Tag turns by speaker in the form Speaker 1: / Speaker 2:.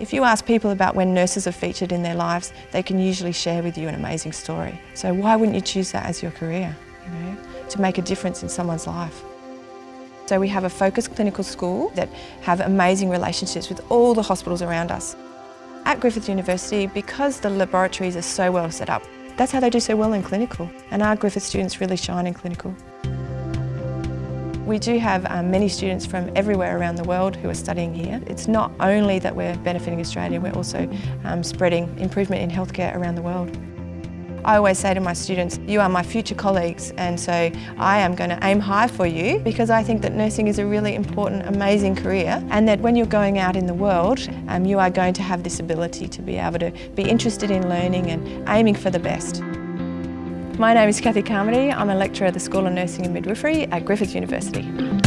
Speaker 1: If you ask people about when nurses are featured in their lives, they can usually share with you an amazing story. So why wouldn't you choose that as your career, you know, to make a difference in someone's life? So we have a focused clinical school that have amazing relationships with all the hospitals around us. At Griffith University, because the laboratories are so well set up, that's how they do so well in clinical. And our Griffith students really shine in clinical. We do have um, many students from everywhere around the world who are studying here. It's not only that we're benefiting Australia, we're also um, spreading improvement in healthcare around the world. I always say to my students, you are my future colleagues and so I am going to aim high for you because I think that nursing is a really important, amazing career and that when you're going out in the world, um, you are going to have this ability to be able to be interested in learning and aiming for the best. My name is Kathy Carmody. I'm a lecturer at the School of Nursing and Midwifery at Griffith University.